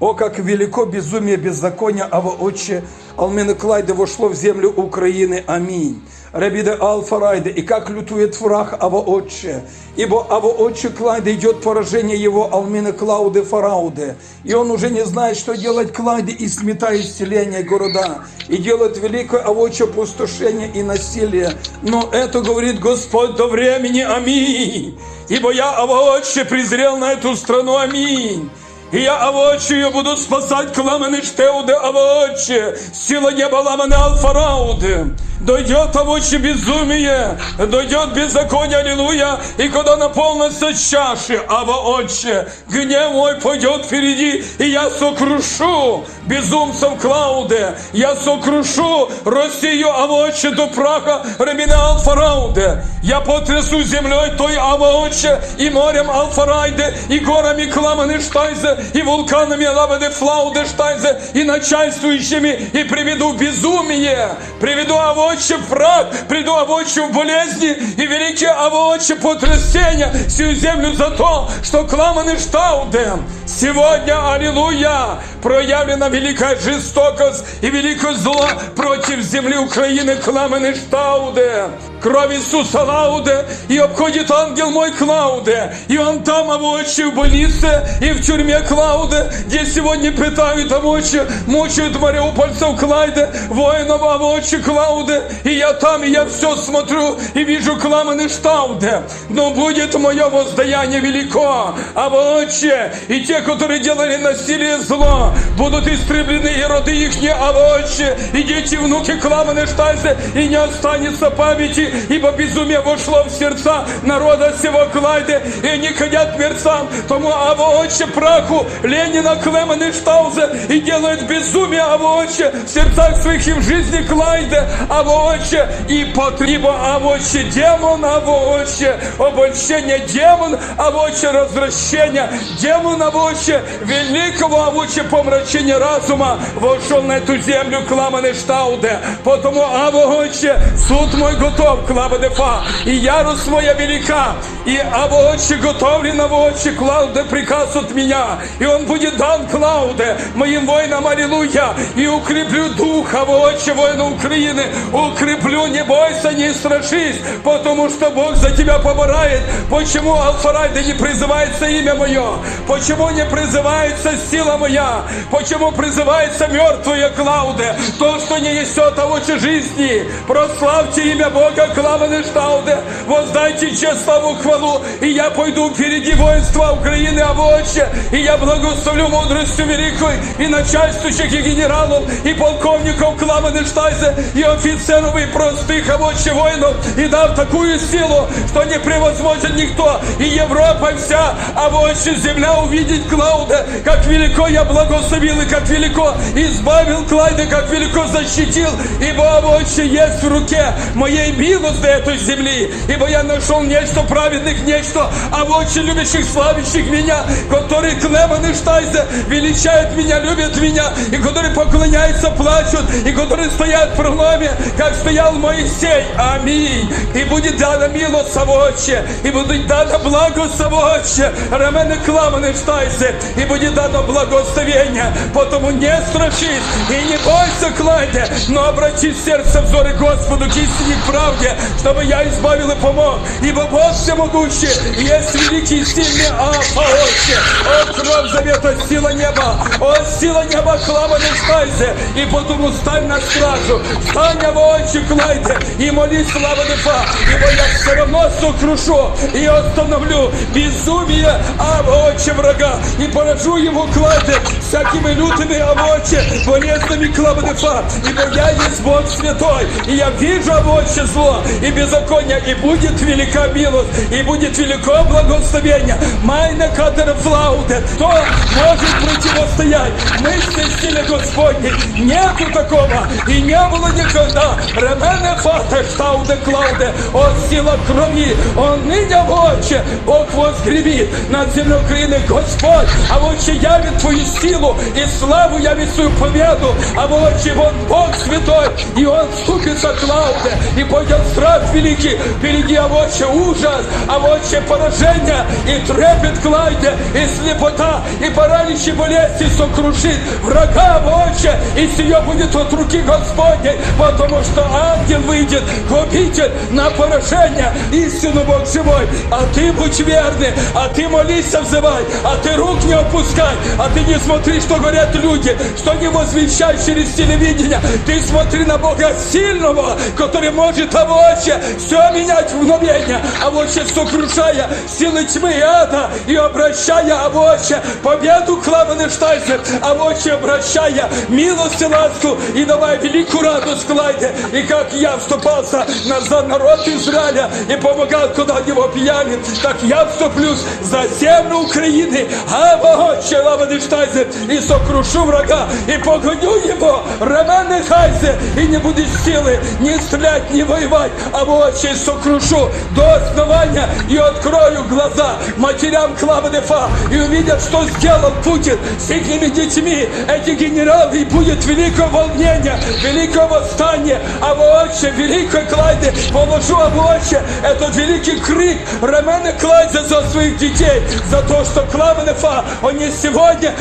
О, как велико безумие беззакония, Ава Отче, Алмена Клайде вошло в землю Украины. Аминь. Рабиде Алфарайде, и как лютует враг Ава Отче, ибо Ава Отче Клайде идет поражение его Алмина Клауды Фарауде, и он уже не знает, что делать Клайде, и сметает исцеление города, и делает великое Авоче пустошение и насилие. Но это говорит Господь до времени. Аминь. Ибо я, Ава Отче, презрел на эту страну. Аминь. И я авочию буду спасать кламаны штеуде авочи, сила неба ламаны алфарауды. Дойдет авочи безумие, дойдет беззаконие, аллилуйя, и когда наполнится чаши, ава отче, гнев мой пойдет впереди, и я сокрушу безумцев Клауде, я сокрушу Россию авоче до праха ремена алфарауде, я потрясу землей той авоче и морем алфарайде, и горами кламаны штайзе, И вулканами лавады флауды штайзе, и начальствующими, и приведу безумие, приведу авочи в прах, приду авочи в болезни, и великие авочи потрясения всю землю за то, что кламаны штауды. Сегодня, аллилуйя, проявлена великая жестокость и великое зло против земли Украины, кламаны штауды. Кровь Иисуса Лауде, и обходит ангел мой Клауде, и он там овощи в больнице, и в тюрьме Клауде, где сегодня пытают овощи, мучают мариупольцев Клайде, воинов овощи Клауде, и я там, и я все смотрю, и вижу кламаны Штауде, но будет мое воздаяние велико, овощи, и те, которые делали насилие зло, будут истреблены, и роды их не овощи, и дети, внуки кламаны Штайзе, и не останется памяти ибо безумие вошло в сердца народа всего Клайде, и они ходят мерцам, тому авооче праху Ленина Клемена Штаузе, и делают безумие авооче в сердцах своих и в жизни Клайде, авооче и потреба авооче демон, авооче обольщение демон, авооче развращение, демон, авооче великого авооче помрачения разума вошел на эту землю Кламаны Штауде, потому авооче суд мой готов, клава дефа, и ярость моя велика, и обочи готовлен обочи Клауде приказ от меня, и он будет дан Клауде, моим воинам, аллилуйя, и укреплю дух обочи воина Украины, укреплю, не бойся, не страшись, потому что Бог за тебя помирает. Почему Алфарайда не призывается имя мое? Почему не призывается сила моя? Почему призывается мертвая Клауде? То, что не несет овочи жизни. Прославьте имя Бога Клаваны Штауде, воздайте честь, славу, хвалу, и я пойду впереди воинства Украины, овоче, и я благословлю мудростью великой и начальствующих, и генералов, и полковников Клаваны Штайзе, и офицеров, и простых овоче воинов, и дав такую силу, что не превозможет никто, и Европа вся, овоче земля увидеть Клауде, как велико я благословил, и как велико избавил Клайда, как велико защитил, ибо овоче есть в руке моей милости этой земли, ибо я нашел нечто праведных, нечто очень любящих, славящих меня, которые клеманы штайзе, величают меня, любят меня, и которые поклоняются, плачут, и которые стоят в проломе, как стоял Моисей. Аминь. И будет дана милость совоче, и будет дано благо совоче, рамены кламаны штайзе, и будет дано благословение, потому не страшись, и не бойся, Клайде, но обрати сердце взоры Господу к истине правде, чтобы я избавил и помог. Ибо Бог всемогущий, есть великий, сильный Алфа, Отче. О, кровь завета, сила неба, о, сила неба, клава не стайся, и потому стань на стражу, стань в очи клайте, и молись слава нефа, ибо я все равно сокрушу и остановлю безумие обочи врага, и поражу его клайте всякими лютыми обочи, болезнями клава нефа, ибо я есть Бог святой, и я вижу обочи зло, и беззаконие, и будет велика милость, и будет велико благословение. Майна катера флауте, кто может противостоять мысли силе Господней? Нету такого, и не было никогда. Ремене фата штауде клауде, от сила крови, он ныне в очи, Бог возгребит над землей Украины, Господь, а в очи явит Твою силу, и славу явит свою победу. А вот он Бог святой, и он ступится Клауде, и пойдет страх великий, впереди авоче ужас, авоче поражение, и трепет Клайде, и слепота, и параличи болезни сокрушит врага авоче, и сие будет от руки Господней, потому что ангел выйдет, губитель на поражение, истину Бог живой, а ты будь верный, а ты молись, взывай, а ты рук не опускай, а ты не смотри, что говорят люди, что не возвещай через телевидение, ты смотри на Бога сильного, который может авоче все менять в мгновение, авоче сокрушая силы тьмы и ада и обращая авоче победу Клаваны Штайзер, авоче обращая милость и ласку и давая великую радость Клайде, и как я вступался на за народ Израиля и помогал, куда него пьяли, так я вступлюсь за землю Украины, авоче Клаваны Штайзер, и сокрушу врага, и погоню его, Роман Хайзе, и не будет силы ни стрелять, ни воевать, а вообще сокрушу до основания и открою глаза. Матерям Клавы Дефа и увидят, что сделал Путин с их детьми, эти генералы, и будет великое волнение, великое восстание, а вообще великой Клайде положу, а вообще этот великий крик Романа Клайде за своих детей, за то, что Клава Дефа, они сегодня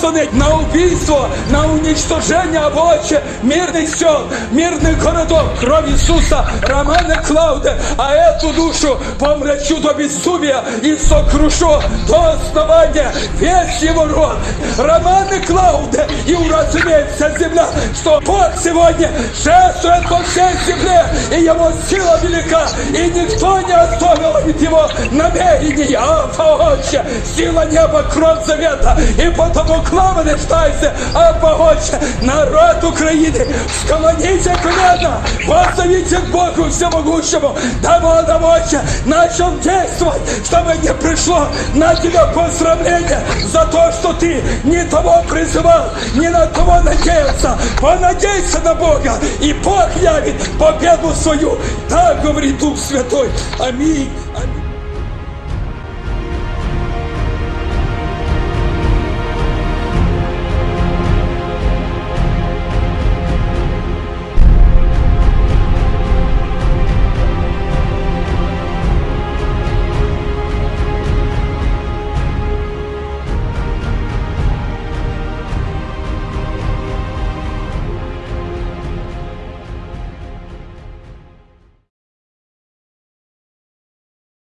посланы на убийство, на уничтожение, вообще мирных сел, мирных городов, кровь Иисуса, Романа Клауда, а эту душу помрачу до безумия и сокрушу до основания весь его род. Романа Клауда, и уразумеет вся земля, что Бог сегодня шествует по всей земле, и его сила велика, и никто не оставил от его намерений, а вообще сила неба, кровь завета, и потому клава не штайся, а вообще народ Украины, склоните колено, воззовите Богу Всемогущему, Он вообще начал действовать, чтобы не пришло на тебя поздравление за то, что ты не того призывал, не на того надеялся. Понадейся на Бога, и Бог явит победу свою. Так говорит Дух Святой. Аминь. Аминь.